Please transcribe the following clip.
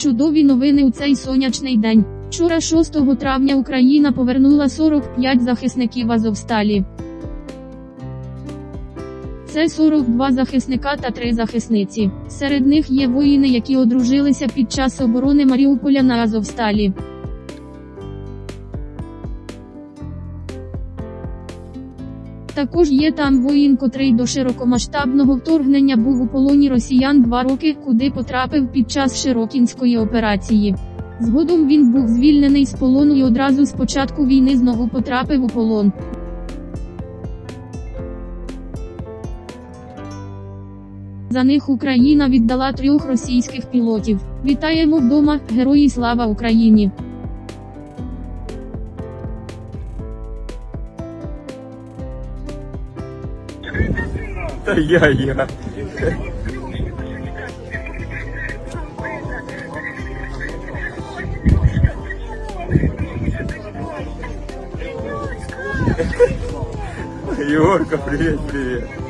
Чудові новини у цей сонячний день. Вчора 6 травня Україна повернула 45 захисників Азовсталі. Це 42 захисника та 3 захисниці. Серед них є воїни, які одружилися під час оборони Маріуполя на Азовсталі. Також є там воїн, котрий до широкомасштабного вторгнення був у полоні росіян два роки, куди потрапив під час Широкінської операції. Згодом він був звільнений з полону і одразу з початку війни знову потрапив у полон. За них Україна віддала трьох російських пілотів. Вітаємо вдома, герої слава Україні! Та я, я. Егорка, привет, привет.